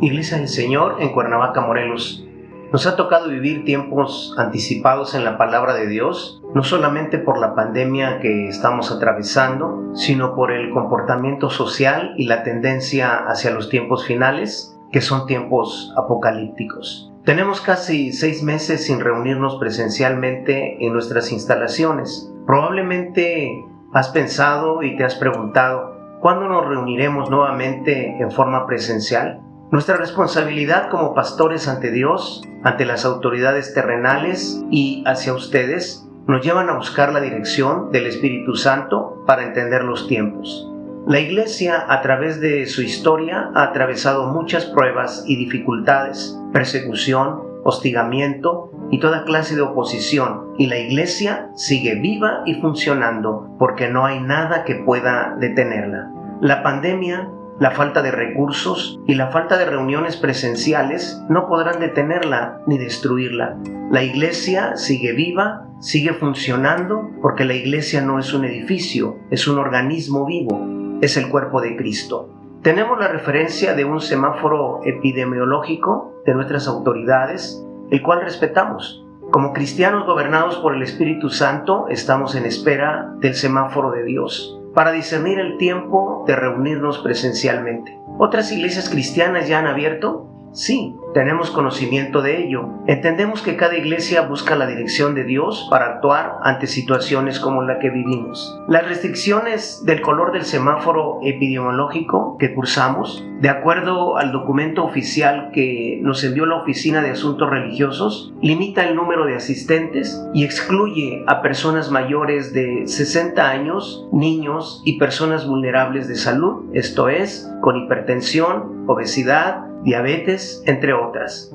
Iglesia del Señor en Cuernavaca, Morelos. Nos ha tocado vivir tiempos anticipados en la palabra de Dios, no solamente por la pandemia que estamos atravesando, sino por el comportamiento social y la tendencia hacia los tiempos finales, que son tiempos apocalípticos. Tenemos casi seis meses sin reunirnos presencialmente en nuestras instalaciones. Probablemente has pensado y te has preguntado, ¿cuándo nos reuniremos nuevamente en forma presencial? Nuestra responsabilidad como pastores ante Dios, ante las autoridades terrenales y hacia ustedes nos llevan a buscar la dirección del Espíritu Santo para entender los tiempos. La Iglesia a través de su historia ha atravesado muchas pruebas y dificultades, persecución, hostigamiento y toda clase de oposición, y la Iglesia sigue viva y funcionando porque no hay nada que pueda detenerla. La pandemia la falta de recursos y la falta de reuniones presenciales no podrán detenerla ni destruirla. La iglesia sigue viva, sigue funcionando, porque la iglesia no es un edificio, es un organismo vivo, es el cuerpo de Cristo. Tenemos la referencia de un semáforo epidemiológico de nuestras autoridades, el cual respetamos. Como cristianos gobernados por el Espíritu Santo, estamos en espera del semáforo de Dios para discernir el tiempo de reunirnos presencialmente. ¿Otras iglesias cristianas ya han abierto? Sí, tenemos conocimiento de ello. Entendemos que cada iglesia busca la dirección de Dios para actuar ante situaciones como la que vivimos. Las restricciones del color del semáforo epidemiológico que cursamos, de acuerdo al documento oficial que nos envió la Oficina de Asuntos Religiosos, limita el número de asistentes y excluye a personas mayores de 60 años, niños y personas vulnerables de salud, esto es, con hipertensión, obesidad, diabetes, entre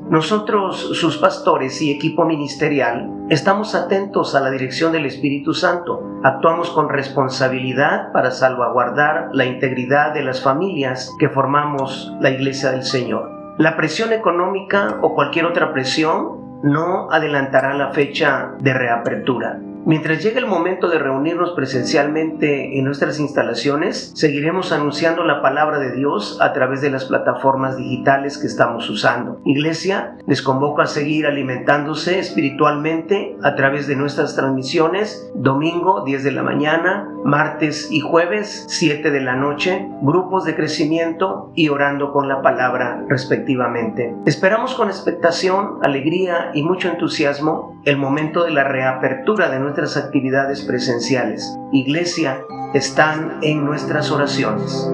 Nosotros, sus pastores y equipo ministerial, estamos atentos a la dirección del Espíritu Santo. Actuamos con responsabilidad para salvaguardar la integridad de las familias que formamos la Iglesia del Señor. La presión económica o cualquier otra presión no adelantará la fecha de reapertura. Mientras llegue el momento de reunirnos presencialmente en nuestras instalaciones, seguiremos anunciando la palabra de Dios a través de las plataformas digitales que estamos usando. Iglesia, les convoco a seguir alimentándose espiritualmente a través de nuestras transmisiones, domingo 10 de la mañana, martes y jueves 7 de la noche, grupos de crecimiento y orando con la palabra respectivamente. Esperamos con expectación, alegría y mucho entusiasmo el momento de la reapertura de nuestras actividades presenciales. Iglesia, están en nuestras oraciones.